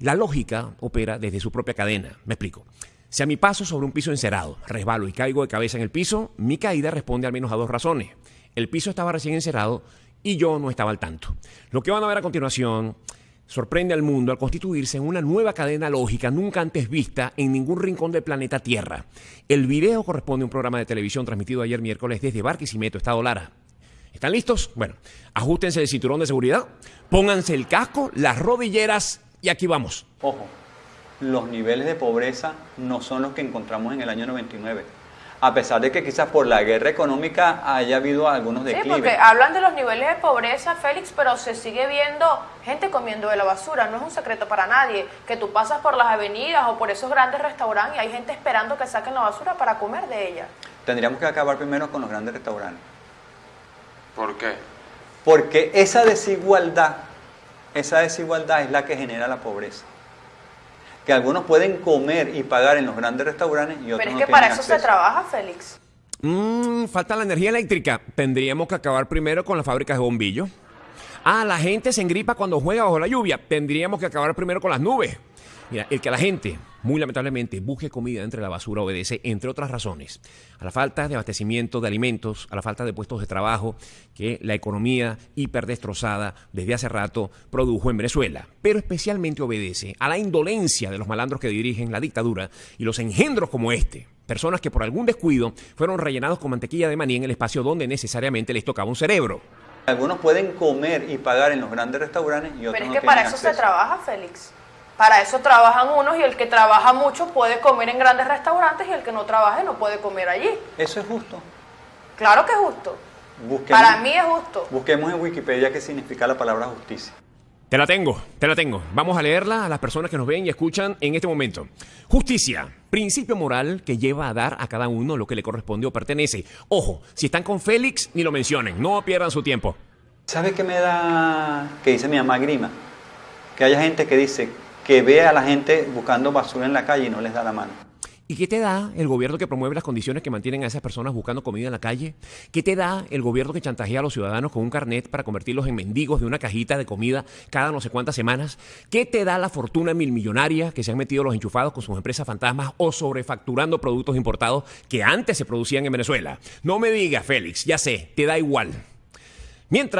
La lógica opera desde su propia cadena. Me explico. Si a mi paso sobre un piso encerado resbalo y caigo de cabeza en el piso, mi caída responde al menos a dos razones. El piso estaba recién encerado y yo no estaba al tanto. Lo que van a ver a continuación sorprende al mundo al constituirse en una nueva cadena lógica nunca antes vista en ningún rincón del planeta Tierra. El video corresponde a un programa de televisión transmitido ayer miércoles desde Barquisimeto, Estado Lara. ¿Están listos? Bueno, ajustense el cinturón de seguridad, pónganse el casco, las rodilleras y aquí vamos. Ojo, los niveles de pobreza no son los que encontramos en el año 99. A pesar de que quizás por la guerra económica haya habido algunos Sí, declives. porque hablan de los niveles de pobreza, Félix, pero se sigue viendo gente comiendo de la basura. No es un secreto para nadie que tú pasas por las avenidas o por esos grandes restaurantes y hay gente esperando que saquen la basura para comer de ella. Tendríamos que acabar primero con los grandes restaurantes. ¿Por qué? Porque esa desigualdad, esa desigualdad es la que genera la pobreza. Que algunos pueden comer y pagar en los grandes restaurantes y otros Pero es no que tienen para eso se acceso. trabaja, Félix. Mmm, falta la energía eléctrica. Tendríamos que acabar primero con las fábricas de bombillos. Ah, la gente se engripa cuando juega bajo la lluvia. Tendríamos que acabar primero con las nubes. Mira, el que la gente, muy lamentablemente, busque comida entre la basura obedece, entre otras razones, a la falta de abastecimiento de alimentos, a la falta de puestos de trabajo que la economía hiperdestrozada desde hace rato produjo en Venezuela. Pero especialmente obedece a la indolencia de los malandros que dirigen la dictadura y los engendros como este. Personas que por algún descuido fueron rellenados con mantequilla de maní en el espacio donde necesariamente les tocaba un cerebro. Algunos pueden comer y pagar en los grandes restaurantes y otros Pero es no que para tienen eso se trabaja, Félix. Para eso trabajan unos y el que trabaja mucho puede comer en grandes restaurantes y el que no trabaje no puede comer allí. Eso es justo. Claro que es justo. Busquemos, Para mí es justo. busquemos en Wikipedia qué significa la palabra justicia. Te la tengo, te la tengo. Vamos a leerla a las personas que nos ven y escuchan en este momento. Justicia, principio moral que lleva a dar a cada uno lo que le corresponde o pertenece. Ojo, si están con Félix, ni lo mencionen, no pierdan su tiempo. ¿Sabe qué me da, que dice mi mamá Grima? Que haya gente que dice que ve a la gente buscando basura en la calle y no les da la mano. ¿Y qué te da el gobierno que promueve las condiciones que mantienen a esas personas buscando comida en la calle? ¿Qué te da el gobierno que chantajea a los ciudadanos con un carnet para convertirlos en mendigos de una cajita de comida cada no sé cuántas semanas? ¿Qué te da la fortuna milmillonaria que se han metido los enchufados con sus empresas fantasmas o sobrefacturando productos importados que antes se producían en Venezuela? No me digas, Félix, ya sé, te da igual. Mientras...